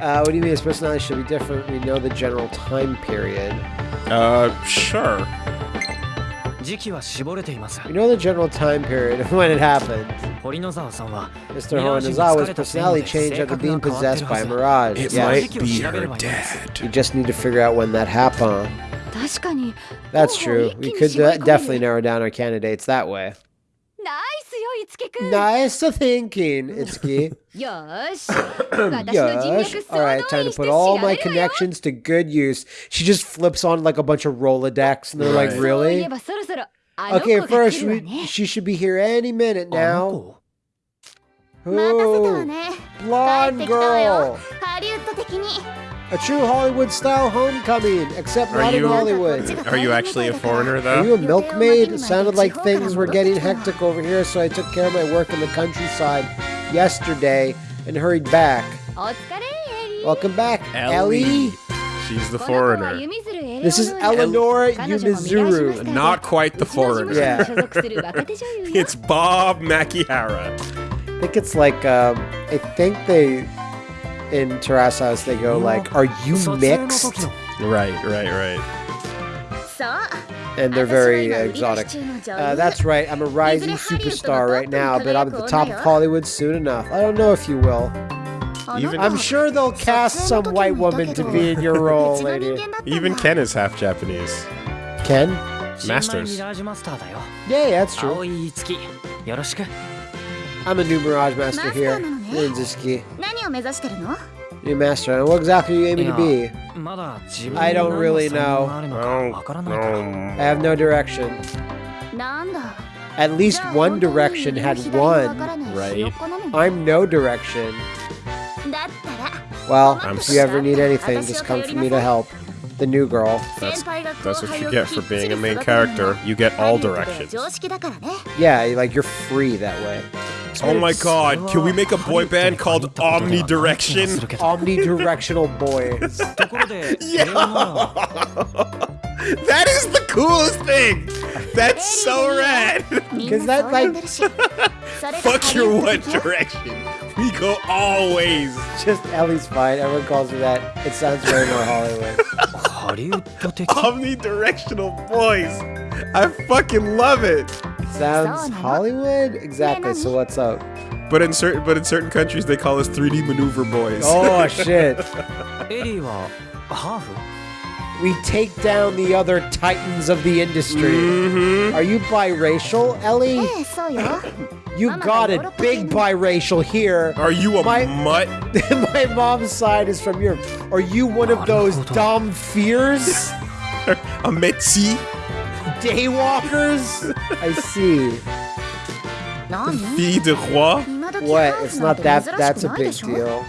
Uh, what do you mean his personality should be different? We know the general time period. Uh, sure. We know the general time period of when it happened. Mr. Horonizawa's personality changed after being possessed by a mirage. It yes. might be her dad. We just need to figure out when that happened. That's true. We could uh, definitely narrow down our candidates that way. Itsuki-kun. Nice thinking, Itsuki. Yosh. All right, time to put all my connections to good use. She just flips on like a bunch of Rolodex, and they're right. like, really? Okay, first, we, she should be here any minute now. Who? blonde girl. A true Hollywood style homecoming, except are not you, in Hollywood. Are you actually a foreigner, though? Are you a milkmaid? It sounded like things were getting hectic over here, so I took care of my work in the countryside yesterday and hurried back. Welcome back, Ellie. She's the foreigner. This is Eleonora Yumizuru. Not quite the foreigner. Yeah. it's Bob Makihara. I think it's like, um, I think they in Terasas, they go like, "Are you mixed?" Right, right, right. And they're very exotic. Uh, that's right. I'm a rising superstar right now, but I'm at the top of Hollywood soon enough. I don't know if you will. Even I'm sure they'll cast some white woman to be in your role, lady. Even Ken is half Japanese. Ken? Masters. Yeah, yeah, that's true. I'm a new Mirage Master here, 何を目指してるの New Master. And what exactly are you aiming to be? まだ自分に I don't 何の really 才能があるのか Oh, わからないから um, I have no direction. なんだ At least one direction had one. right? I'm no direction. だったら Well, I'm if you ever need anything, just come for me to help. The new girl. That's- 先輩が that's 後 what 輩 you を get き for っちり being a main 育てるの character. が You get ハ all リウッドでは directions. 常識だからね Yeah, like you're free that way. Oh my god, can we make a boy band called Omnidirection? Omnidirectional boys. yeah! That is the coolest thing! That's so rad! Cause that like... Fuck your One Direction. We go always. Just Ellie's fine. Everyone calls her that. It sounds way more Hollywood. Omnidirectional boys. I fucking love it. Sounds Hollywood? Exactly. So what's up? But in certain but in certain countries they call us 3D maneuver boys. Oh shit. we take down the other titans of the industry. Mm-hmm. Are you biracial, Ellie? you got it, big biracial here. Are you a my, mutt? my mom's side is from Europe. Are you one of those dumb fears? a metzi? daywalkers? I see. Fille de roi? What? It's not that. That's a big deal.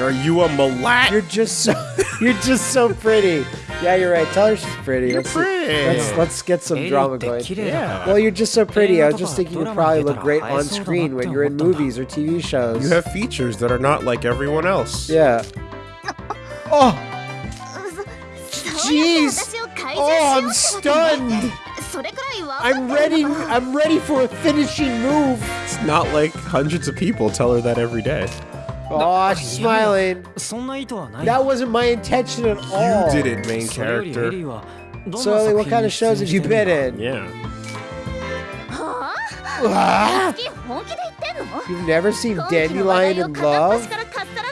Are you a malat? You're just so. you're just so pretty. Yeah, you're right. Tell her she's pretty. You're let's, pretty. Let's, let's get some drama going. Yeah. Well, you're just so pretty. I was just thinking you'd probably look great on screen when you're in movies or TV shows. You have features that are not like everyone else. Yeah. Oh. Jeez. Oh, I'm stunned. I'm ready. I'm ready for a finishing move. It's not like hundreds of people tell her that every day. Oh, she's smiling. That wasn't my intention at all. You did it, main character. So, what kind of shows have you been in? Yeah. Ah! You've never seen Dandelion in Love?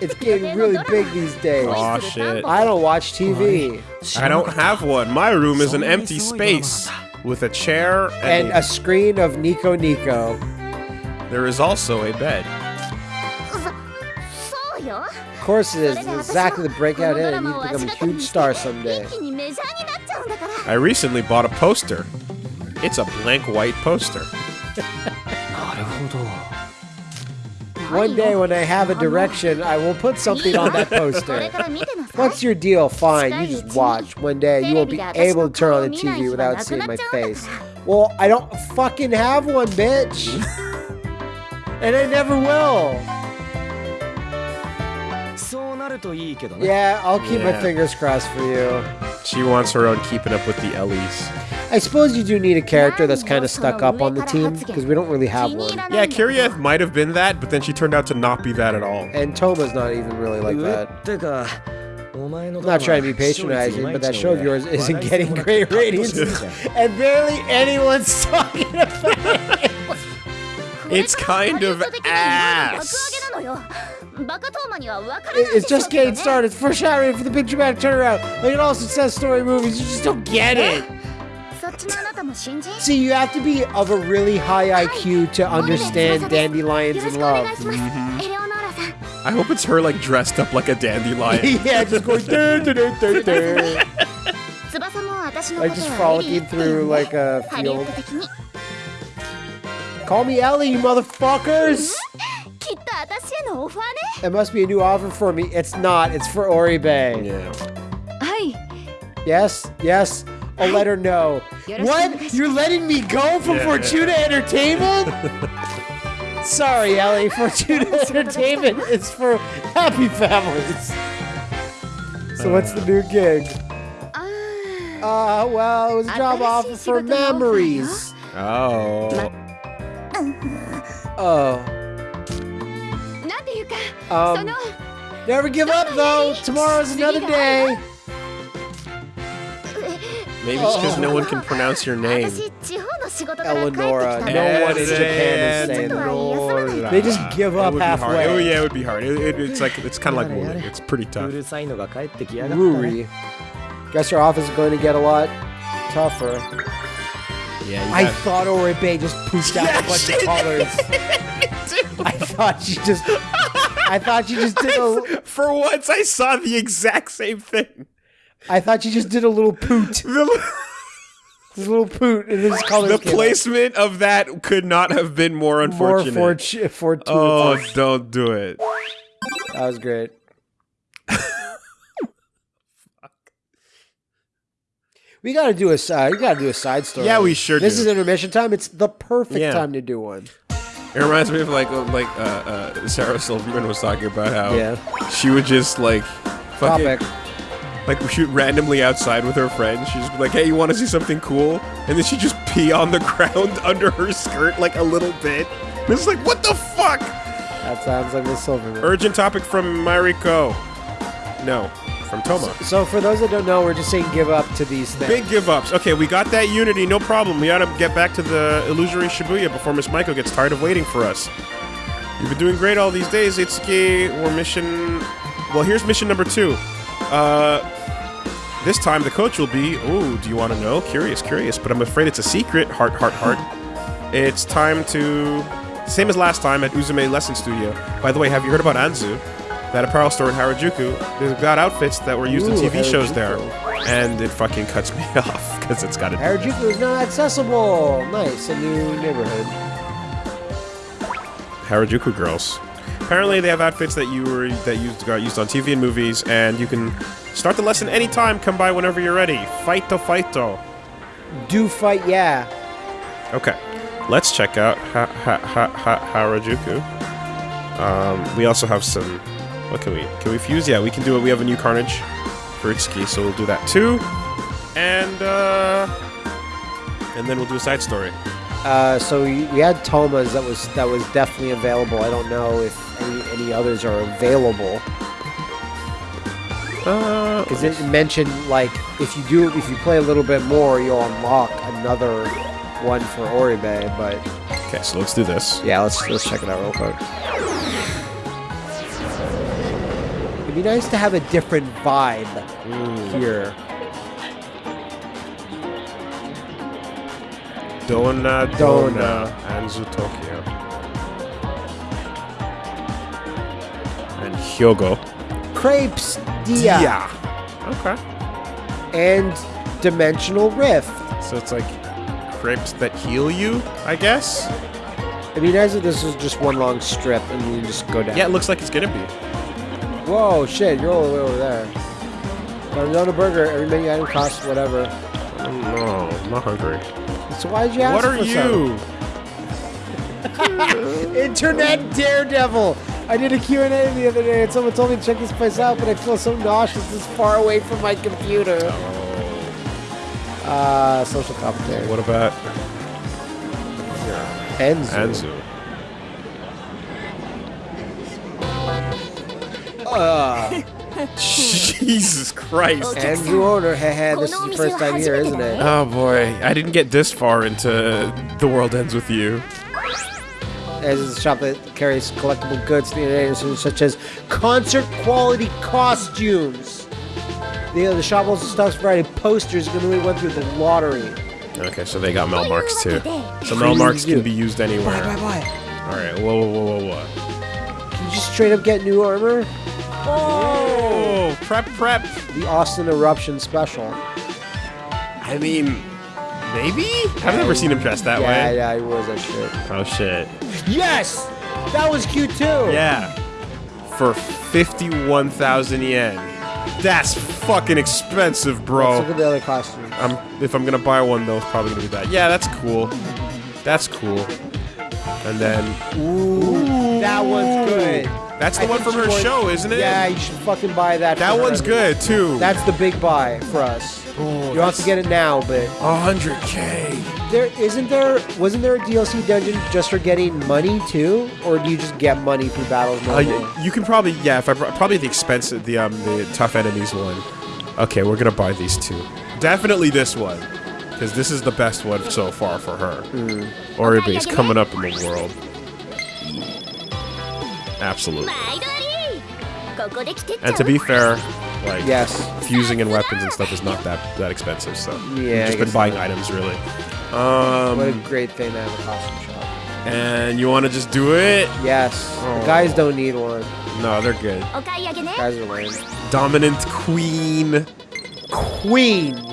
It's getting really big these days. Oh shit. I don't watch TV. I don't have one. My room is an empty space with a chair and, and a screen of Nico Nico. There is also a bed. Of course it is. It's exactly the breakout hit. I become a huge star someday. I recently bought a poster. It's a blank white poster. One day when I have a direction, I will put something on that poster. What's your deal? Fine, you just watch. One day you won't be able to turn on the TV without seeing my face. Well, I don't fucking have one, bitch. and I never will. Yeah, I'll keep yeah. my fingers crossed for you. She wants her own keeping up with the Ellie's. I suppose you do need a character that's kind of stuck up on the team, because we don't really have one. Yeah, Kiria might have been that, but then she turned out to not be that at all. And Touma's not even really like that. I'm not trying to be patronizing, but that show of yours isn't getting great ratings, and barely anyone's talking about it. it's kind of ass. It's just getting started. First shot for the big dramatic turnaround. Like in all success story movies. You just don't get it. See, you have to be of a really high IQ to understand dandelions and love. Mm -hmm. I hope it's her like dressed up like a dandelion. yeah, just going. Dur, dur, dur, dur. like just frolicking through like a field. Call me Ellie, you motherfuckers! Mm-hmm. It must be a new offer for me. It's not. It's for Oribe. Yeah. Hi. Yes. Yes. I'll let her know. What? You're letting me go from yeah. Fortuna Entertainment? Sorry, Ellie. Fortuna Entertainment is for happy families. So uh. what's the new gig? Uh, well, it was a job offer for memories. Oh. Oh. Um, never give up, though. Tomorrow's another day. Maybe it's because no one can pronounce your name. Eleonora. No one in Japan is saying that. They just give up halfway. Oh yeah, it would be hard. It, it, it's like it's kind of like Wooly. It's pretty tough. Ruri. Guess your office is going to get a lot tougher. Yeah. I thought Oribe just pooped out yeah, a bunch of colors. I thought she just I thought you just did a. For once, I saw the exact same thing. I thought you just did a little poot, The, a little poot, and this colors the came out. placement of that could not have been more more unfortunate. fortu- fortuitous. oh, don't do it. That was great. We gotta do a side. We gotta do a side story. Yeah, we sure This do. is intermission time. It's the perfect Yeah. time to do one. It reminds me of like like uh, uh, Sarah Silverman was talking about how Yeah. she would just like fucking like shoot randomly outside with her friends. She'd be like, "Hey, you want to see something cool?" And then she'd just pee on the ground under her skirt like a little bit. And it's like, what the fuck? That sounds like Miss Silverman. Urgent topic from Mariko. No, from Touma. So for those that don't know, we're just saying give up to these things. Big give ups. Okay, we got that unity, no problem. We gotta get back to the illusory Shibuya before Miss Maiko gets tired of waiting for us. You've been doing great all these days, Itsuki. We're mission. Well, here's mission number two. Uh, this time the coach will be. Ooh, do you want to know? Curious, curious, but I'm afraid it's a secret. Heart, heart, heart. It's time to. Same as last time at Uzume Lesson Studio. By the way, have you heard about Anzu? That apparel store in Harajuku. They've got outfits that were used in Ooh, TV shows there. And it fucking cuts me off because it's got a. Harajuku is not accessible. Nice, a new neighborhood. Harajuku girls. Apparently, they have outfits that you were that used got used on TV and movies, and you can start the lesson anytime. Come by whenever you're ready. Fighto, fighto. Do fight, yeah. Okay, let's check out ha, ha, ha, ha, Harajuku. Um, we also have some. What can we? Can we fuse? Yeah, we can do it. We have a new Carnage for Itsuki, so we'll do that too. And uh, and then we'll do a side story. Uh, so we, we had Touma's that was that was definitely available. I don't know if any, any others are available Uh, because it mentioned like if you do if you play a little bit more, you'll unlock another one for Oribe. But okay, so let's do this. yeah, let's let's check it out real quick. It'd be nice to have a different vibe mm. here. Dona Dona. Dona Anzu Tokyo. And Hyogo. Crepes Dia Okay. and Dimensional Rift. So it's like crepes that heal you, I guess? I It'd be nice if this was just one long strip and you just go down. Yeah, it looks like it's gonna be. Whoa, shit, you're all the way over there. Arizona Burger, every menu item costs whatever. No, I'm not hungry. So why'd you ask What are you? Internet daredevil! I did a Q&A the other day and someone told me to check this place out, but I feel so nauseous this far away from my computer. Uh, social commentary. What about Enzu. Anzu? Uh, Jesus Christ. Enzu owner, hehe, this is your first time here, isn't it? Oh boy, I didn't get this far into The World Ends With You. As is a shop that carries collectible goods to the United States, such as concert quality costumes. The, the shop also stocks variety of posters and really went through the lottery. Okay, so they got Mel marks too. So Freeze Mel marks can be used Buy, anywhere. buy, buy. Alright, whoa, whoa, whoa, whoa, whoa. Can you just straight up get new armor? Oh, prep, prep. The Austin Eruption Special. I mean, maybe? I've never seen him dressed that yeah, way. yeah, yeah, he was that shit. Oh shit. Yes! That was cute too! Yeah. For 51,000 yen. That's fucking expensive, Let's bro. look at the other costumes. I'm, if I'm gonna buy one, though, it's probably gonna be that. Yeah, that's cool. That's cool. And then, Ooh, that one's good. That's the I one from her you show, isn't it? Yeah, you should fucking buy that. That for one's her. good too. That's the big buy for us. Oh, you don't have to get it now, but 100k. there isn't there wasn't there a DLC dungeon just for getting money too, or do you just get money through battles? Uh, you can probably, yeah, if I probably the expensive, the um, the tough enemies one. Okay, we're gonna buy these two. Definitely this one, because this is the best one so far for her. Hmm. Oribe's coming up in the world. Absolutely. And to be fair, like yes. fusing and weapons and stuff is not that that expensive, so yeah, just been buying so. items really. Um, what a um, great thing to have a costume shop. And you want to just do it? Yes. Oh. guys don't need one. No, they're good. The guys are lame. Dominant queen. Queen.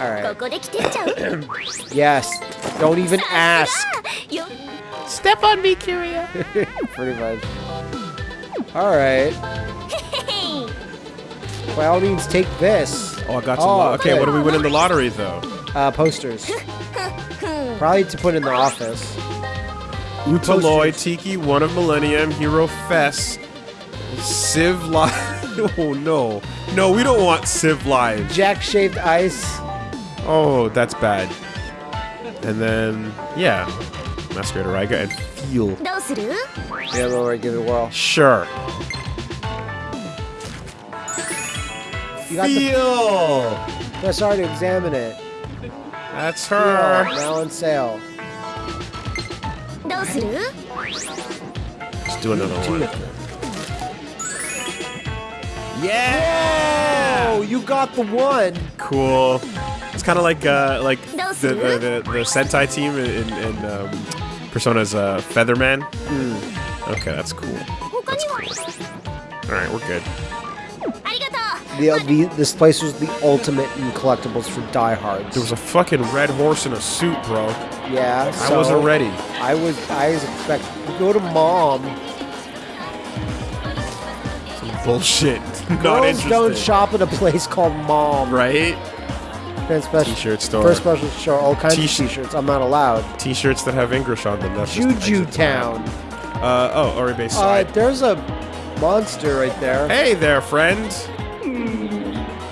All right. yes. Don't even ask. よ Step on me, Kiria. Pretty much. All right. By all means, take this. Oh, I got some. Oh, okay, good. what do we win in the lottery though? Uh, posters. Probably to put in the office. Utaloy, Tiki, One of Millennium, Hero Fest, Civ Live. oh no, no, we don't want Civ Live. Jack shaved ice. Oh, that's bad. And then yeah, Masquerade Riga and feel. Yeah, Rory, give it a whirl. Sure. You got feel! Press R to examine it. That's her. Feel, now on sale. Let's do another one. Yeah! Whoa, you got the one. Cool. It's kind of like uh, like the, uh, the, the Sentai team in, in um, Persona's uh, Featherman? Mm. Okay, that's cool. That's cool. Alright, we're good. The, uh, the, this place was the ultimate in collectibles for diehards. There was a fucking red horse in a suit, bro. Yeah, I wasn't ready. I was. I was go to mom. Some bullshit. Girls Not interested. don't shop at a place called mom, right? Special, T-shirt store. First special store, all kinds T-shirt- of t-shirts. I'm not allowed. T-shirts that have English on them. That's Juju. Town. Uh oh, Oribe Uh, side. there's a monster right there. hey there, friend.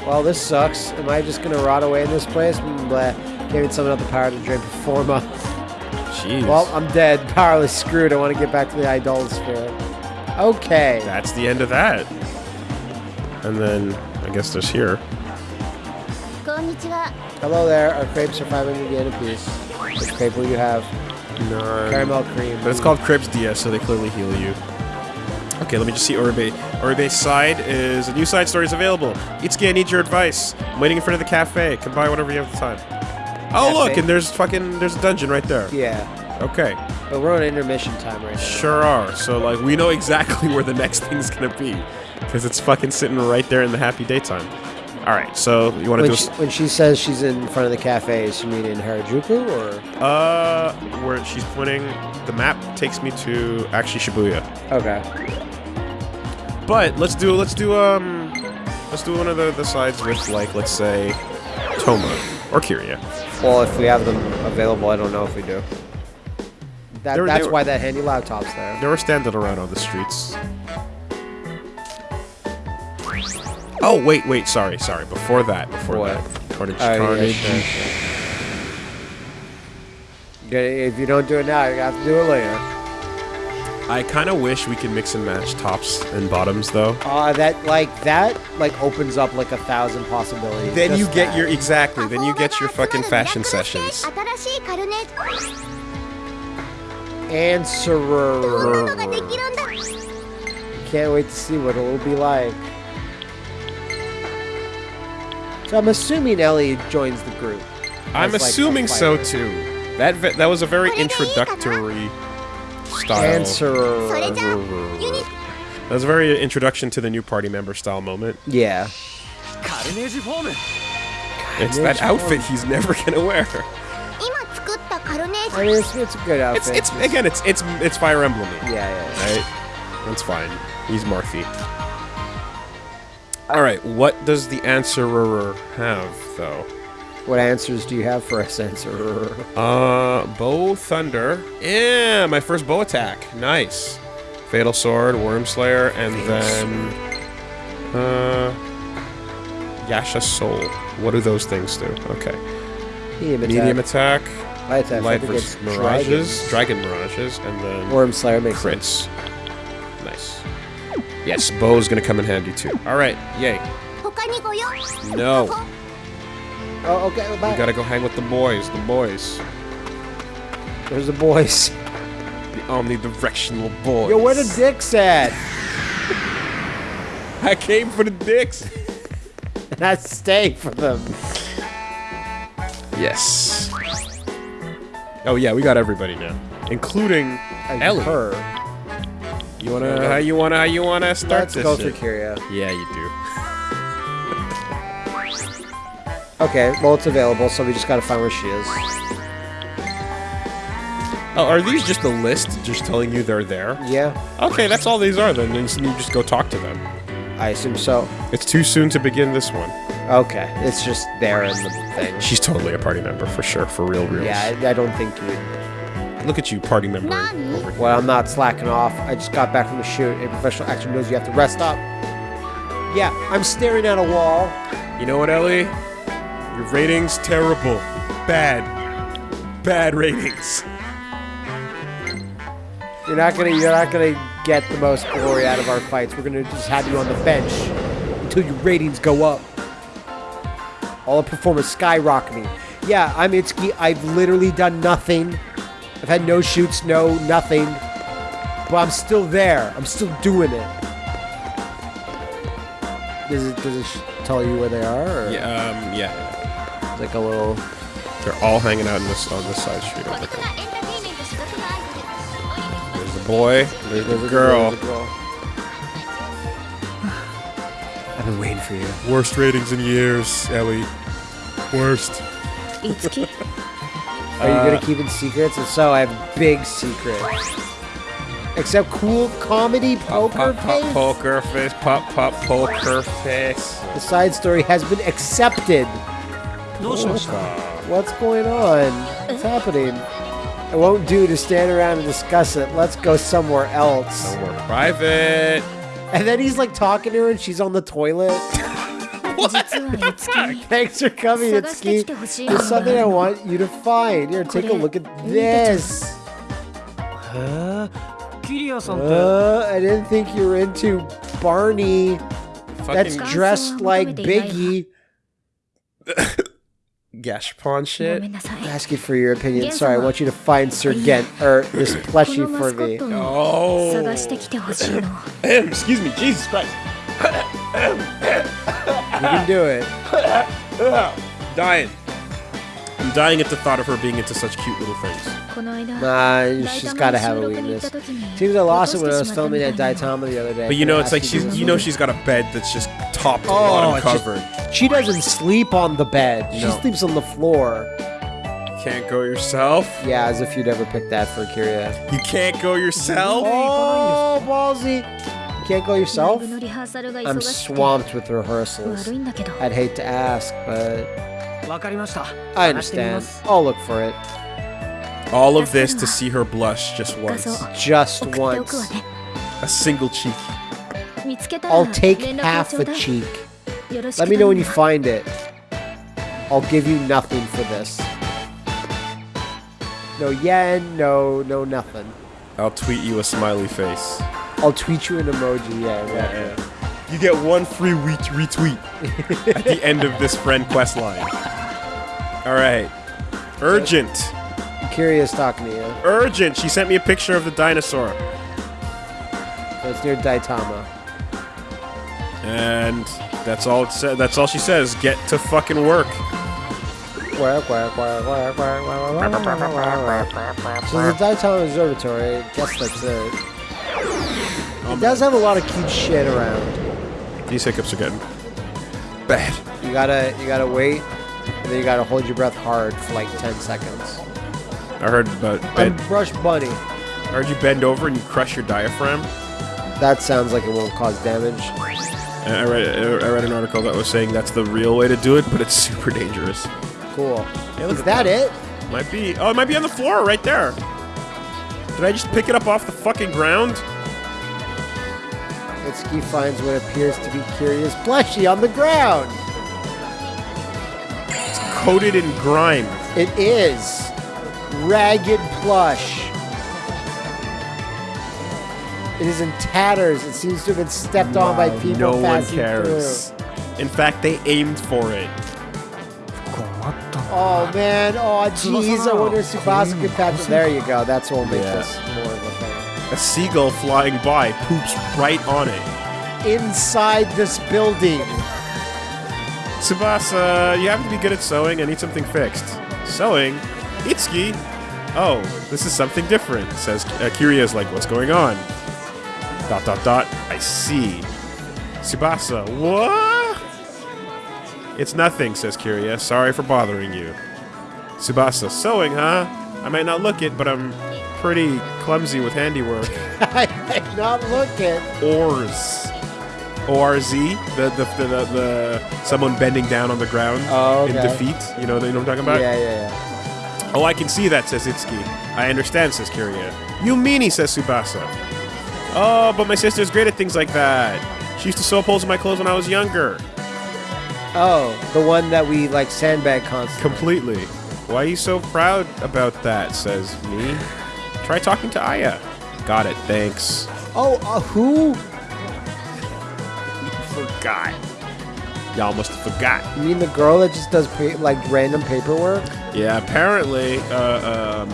Well, this sucks. Am I just gonna rot away in this place? Mm, Bleh. Giving someone else the power to drain Performa. Jeez. Well, I'm dead. Powerless screwed. I want to get back to the Idolasphere. Okay. that's the end of that. And then I guess there's here. Hello there. Our crepes are 500 yen a piece. Which crepe will you have? No. Caramel cream. But it's called Crepes DS, so they clearly heal you. Okay, let me just see Oribe. Oribe's side is a new side story is available. Itsuki, I need your advice. I'm waiting in front of the cafe. Come buy whatever you have the time. Oh, cafe? look, and there's fucking, there's a dungeon right there. Yeah. Okay. But we're on intermission time right now. Sure are. So, like, we know exactly where the next thing's gonna be. Because it's fucking sitting right there in the happy daytime. All right, so you want to When do she, when she says she's in front of the cafe, is she mean in Harajuku or? uh where she's pointing? The map takes me to actually Shibuya. Okay. But let's do let's do um let's do one of the, the sides with like let's say Touma or Kiria. Well, if we have them available, I don't know if we do. That, were- that's were- why that handy laptop's there. They were standing around on the streets. Oh, wait, wait, sorry, sorry. Before that, before what? that. Carnage, oh, If you don't do it now, you have to do it later. I kind of wish we could mix and match tops and bottoms, though. Ah, uh, that like that like opens up like a thousand possibilities. Then you get that. your exactly. Then you get your fucking fashion sessions. Answer. Can't wait to see what it'll be like. So I'm assuming Ellie joins the group. I'm assuming so too. That that was a very introductory style. Answer. That was a very introduction to the new party member style moment. Yeah. It's that outfit he's never gonna wear. I mean, it's, it's, a good outfit. It's, it's, again, it's it's it's Fire Emblem. Yeah, yeah. yeah. Right? That's fine. He's Marthy. All right. What does the answerer have though? What answers do you have for us, answerer? Uh, bow thunder. Yeah, my first bow attack. Nice. Fatal sword, worm slayer, and then uh, Yasha soul. What do those things do? Okay. Medium attack. Medium attack, Light attack. light versus mirages, dragons. dragon mirages, and then Worm Slayer makes sense. Yes, bow is gonna come in handy too. All right, yay. No. Oh, okay, bye. We gotta go hang with the boys, the boys. Where's the boys? The omnidirectional boys. Yo, where the dicks at? I came for the dicks. and I stay for them. Yes. Oh yeah, we got everybody now. Including Ellie. Her. You wanna? How you wanna? How you wanna start Let's this? go? Kiria. Yeah, you do. Okay, well, it's available, so we just gotta find where she is. Oh, are these just a list, just telling you they're there? Yeah, Okay, that's all these are. Then you just go talk to them. I assume so. It's too soon to begin this one. Okay, it's just there in the thing. She's totally a party member for sure, for real, real. Yeah, I, I don't think you. Look at you, party member. Nani? Over here. Well, I'm not slacking off. I just got back from the shoot. A professional actor knows you have to rest up. Yeah, I'm staring at a wall. You know what, Ellie? Your ratings terrible, bad, bad ratings. You're not gonna. You're not gonna get the most glory out of our fights. We're gonna just have you on the bench until your ratings go up. All the performance skyrocketing. Yeah, I'm Itsuki. I've literally done nothing. I've had no shoots, no nothing. But I'm still there. I'm still doing it. Does it, does it tell you where they are? Or? Yeah, um, yeah. It's like a little... They're all hanging out this, on this side street over there. There's a boy. There's, there's girl. There's girl. I've been waiting for you. Worst ratings in years, Ellie. Worst. It's key. Are you gonna uh, keep it secrets? If so, I have big secret. Except cool comedy poker pop, pop, face. Poker face, pop pop poker face. The side story has been accepted. No oh, What's going on? What's happening? It won't do to stand around and discuss it. Let's go somewhere else. Somewhere private. And then he's like talking to her and she's on the toilet. Thanks for coming, Itsuki. There's something I want you to find. Here, take a look at this. Uh, I didn't think you were into Barney. That's dressed like Biggie. Gashpon shit. Asking for your opinion. Sorry, I want you to find Sir Gent or this plushie for me. Oh. excuse me, Jesus Christ. You can do it. dying. I'm dying at the thought of her being into such cute little things. Nah, she's gotta have a weakness. Seems I lost it when I was filming at Daitama the other day. But you know, it's like she's, you know, she's got a bed that's just top to oh, bottom covered. Just, she doesn't sleep on the bed. She no. sleeps on the floor. Can't go yourself. Yeah, as if you'd ever pick that for Kiria. You can't go yourself. Oh, ballsy can't go yourself? I'm swamped with rehearsals. I'd hate to ask, but... I understand. I'll look for it. All of this to see her blush just once. Just once. A single cheek. I'll take half a cheek. Let me know when you find it. I'll give you nothing for this. No yen, no, no nothing. I'll tweet you a smiley face. I'll tweet you an emoji. Yeah, yeah, yeah. You get one free retweet at the end of this friend quest line. All right. Urgent. I'm curious talk, to you. Urgent. She sent me a picture of the dinosaur. That's near Daitama. And that's all it sa- that's all she says. Get to fucking work. So the Daitama Observatory, guess that's it. It does have a lot of cute shit around. These hiccups are getting bad. You gotta, you gotta wait, and then you gotta hold your breath hard for like 10 seconds. I heard about I'm bend. Brush Bunny. I heard you bend over and you crush your diaphragm. That sounds like it won't cause damage. I read I read an article that was saying that's the real way to do it, but it's super dangerous. Cool. look Is at that it? Might be. Oh, it might be on the floor right there. Did I just pick it up off the fucking ground? Itsuki finds what appears to be Curious Plushie on the ground. It's coated in grime. It is. Ragged plush. It is in tatters. It seems to have been stepped wow, on by people no passing one cares. Through. In fact, they aimed for it. Oh man! Oh jeez! I wonder if Tsubasa could patch. There you go. That's what will make yeah. this a seagull flying by poops right on it. Inside this building. Tsubasa, you happen to be good at sewing. I need something fixed. Sewing? Itsuki? Oh, this is something different, says uh, Kiria's like, what's going on? Dot dot dot. I see. Tsubasa, what? It's nothing, says Kiria. Sorry for bothering you. Tsubasa, sewing, huh? I might not look it, but I'm pretty clumsy with handiwork. I might not look it. Oars. ORZ, the the, the the the someone bending down on the ground Oh, in defeat. You know, you know what I'm talking about? Yeah, yeah, yeah. Oh, I can see that, says Itsuki. I understand, says Kiria. You meanie, says Tsubasa. Oh, but my sister's great at things like that. She used to sew holes in my clothes when I was younger. Oh, the one that we like sandbag constantly. Completely. Why are you so proud about that, says me. Try talking to Aya. Got it, thanks. Oh, uh, who? Forgot. Y'all must have forgot. You mean the girl that just does pa- like random paperwork? Yeah, apparently, uh, um,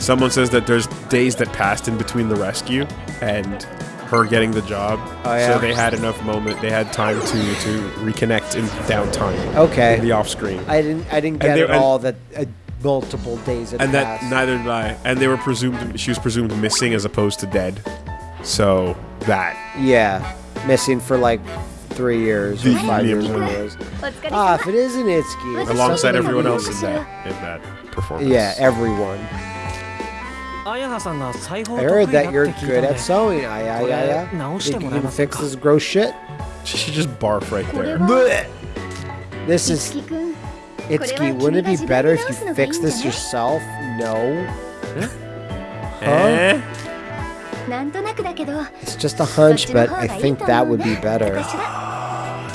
someone says that there's days that passed in between the rescue and her getting the job. Oh, yeah? So they had enough moment. They had time to to reconnect in downtime. Okay. In the off screen. I didn't. I didn't get they- at all that uh, multiple days had and that passed. neither did I. And they were presumed. She was presumed missing as opposed to dead. So that. yeah, missing for like three years or The- five the- years or whatever it was. お疲れ Ah, 様 if it isn't Itsuki, it's Alongside something everyone to else do. in that in that performance. Yeah, everyone. 綾香さんが裁縫 I 得 heard 意だっ that て you're 聞い good たの at で sewing. I, I, I, I. 直して Think も you らえ can ません fix か this gross shit? She should just barf right これ there. は This い is つきくん Itsuki, wouldn't it be better if you fix this yourself? No. Huh? Eh? It's just a hunch, but I think that would be better.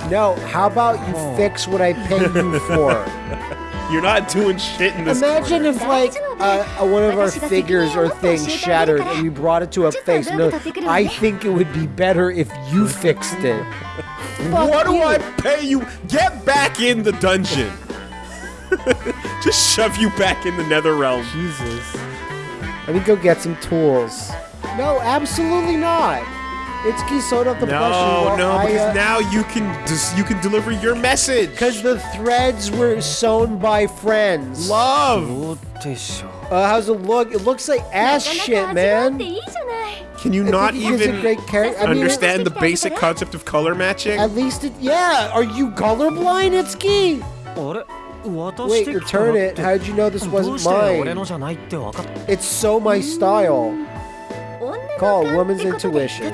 No, how about you oh. fix what I paid you for? You're not doing shit in this Imagine if, like, uh, one of our figures or things shattered and we brought it to a face. No, I think it would be better if you fixed it. what do I pay you? Get back in the dungeon. Just shove you back in the nether realm. Jesus. Let me go get some tools. No, absolutely not. It's Kisoda the no, plushie. No, no, because uh, now you can you can deliver your message. Because the threads were sewn by friends. Love. Uh, how's it look? It looks like ass shit, man. Can you not even understand mean, the basic concept of color matching? At least it, yeah. Are you colorblind? It's Wait, return it. How did you know this wasn't mine? It's so my style. Call woman's intuition.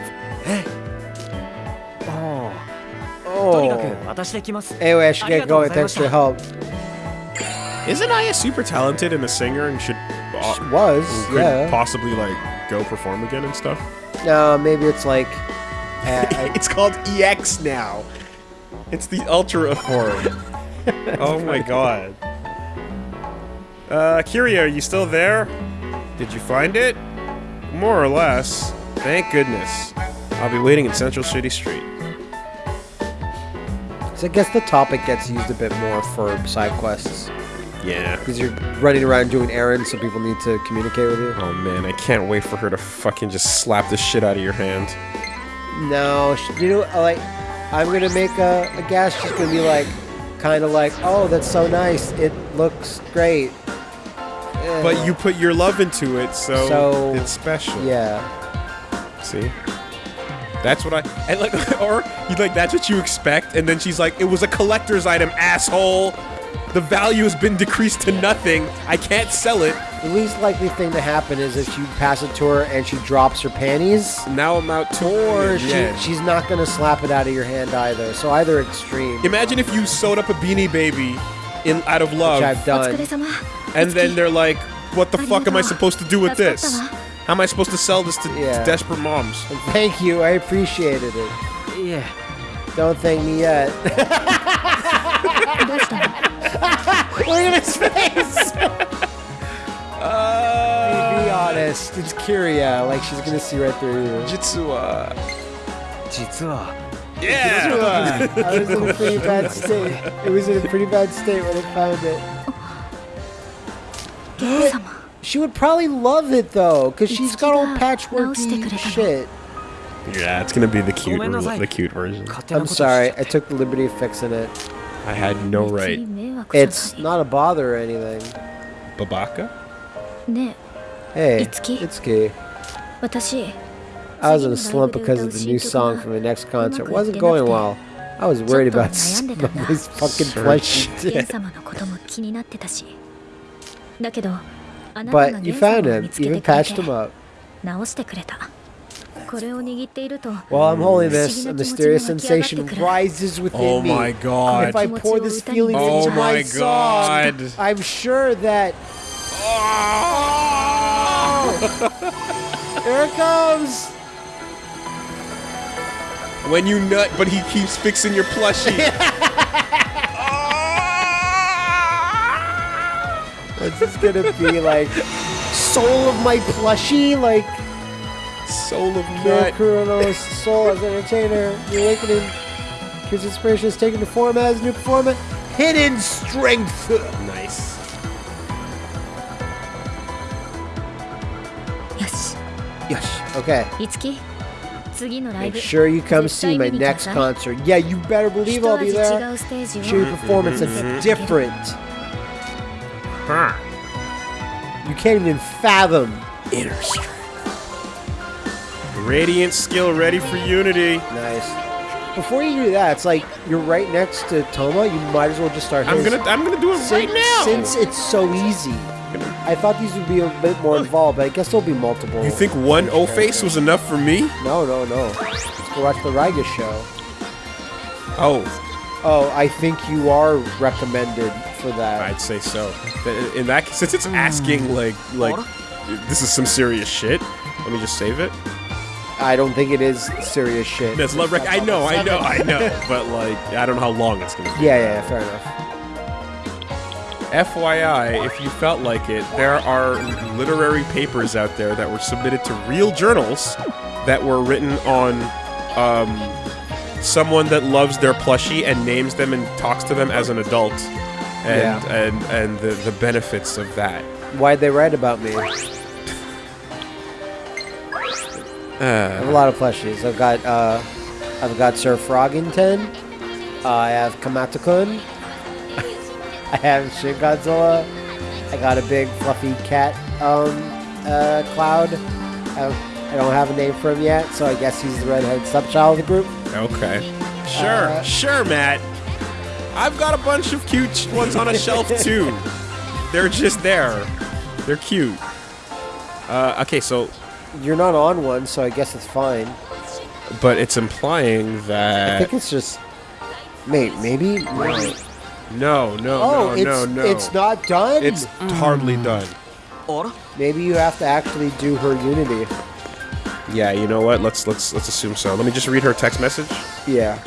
oh. Anyway, I should get going. Thanks for your help. Isn't Aya super talented and a singer and should... Uh, she was, could yeah. possibly, like, go perform again and stuff? No, maybe it's like... Uh, it's called EX now. It's the ultra of horror. oh my god. Uh, Kiria, are you still there? Did you find it? More or less. Thank goodness. I'll be waiting in Central City Street. so I guess the topic gets used a bit more for side quests Yeah. because you're running around doing errands, so people need to communicate with you. Oh man, I can't wait for her to fucking just slap the shit out of your hand. No, you know, like I'm gonna make a, a guess. She's gonna be like, kind of like, oh, that's so nice. It looks great. Eh, But you put your love into it, so, So, it's special. yeah. See? That's what I and like or you like that's what you expect, and then she's like, it was a collector's item, asshole. The value has been decreased to nothing. I can't sell it. The least likely thing to happen is if she passes to her and she drops her panties. Now I'm out Or she, yeah. she's not going to slap it out of your hand either. So either extreme. Imagine if you sewed up a beanie baby in out of love. Which I've done. And then they're like, what the fuck am I supposed to do with this? How am I supposed to sell this to, yeah. to desperate moms? Thank you. I appreciated it. Yeah. Don't thank me yet. Look at his face. it's Kiria. Like, she's gonna see right through you. Jitsuwa. Yeah! I was in a pretty bad state. It was in a pretty bad state when it found it. she would probably love it, though, because she's got all patchworky shit. Yeah, it's gonna be the cute, the cute version. I'm sorry, I took the liberty of fixing it. I had no right. It's not a bother or anything. Babaka? Hey, it's Key. I was in a slump because of the new song from the next concert. It wasn't going well. I was worried about some of his fucking flesh But you found him. You even patched him up. While I'm holding this, a mysterious sensation rises within oh me. Oh my god. If I pour this feeling oh into my, my god. Song, I'm sure that... Oh! here it comes. When you nut, but he keeps fixing your plushie. What's this gonna be like? Soul of my plushie, like Soul of nut. Kurono's soul as entertainer. The awakening. His inspiration is taken the form as new performer. Hidden strength. Okay. Make sure you come see my next concert. Yeah, you better believe I'll be there. Cheer performance is mm-hmm. different. Huh. You can't even fathom inner strength. Radiant skill ready for unity. Nice. Before you do that, it's like you're right next to Touma. You might as well just start. I'm his. gonna, I'm gonna do it since, right now. Since it's so easy. I thought these would be a bit more involved, but I guess there'll be multiple. you think one O face was enough for me? No, no, no. Let's go watch the Riga show. Oh, Oh, I think you are recommended for that. I'd say so. In that since it's hmm. asking like like this is some serious shit. Let me just save it. I don't think it is serious shit. That's love rec- I know, I know, I know. But like I don't know how long it's gonna be. Yeah, yeah, fair enough. FYI, if you felt like it, there are literary papers out there that were submitted to real journals that were written on um, someone that loves their plushie and names them and talks to them as an adult, and Yeah. and and the the benefits of that. Why'd they write about me? I have a lot of plushies. I've got uh, I've got Sir Frogington. Uh, I have Kamatakun. I have Shin Godzilla. I got a big fluffy cat um, uh, cloud. I, I don't have a name for him yet, so I guess he's the redhead stepchild of the group. Okay. Sure, Uh, sure, Matt. I've got a bunch of cute ones on a shelf too. They're just there. They're cute. Uh, okay, so, You're not on one, so I guess it's fine. but it's implying that I think it's just. Mate, maybe. no, no, Oh, no, it's no, no. it's not done. It's hardly mm. done. あら maybe you have to actually do her Unity. Yeah, you know what? Let's let's let's assume so. Let me just read her text message. Yeah.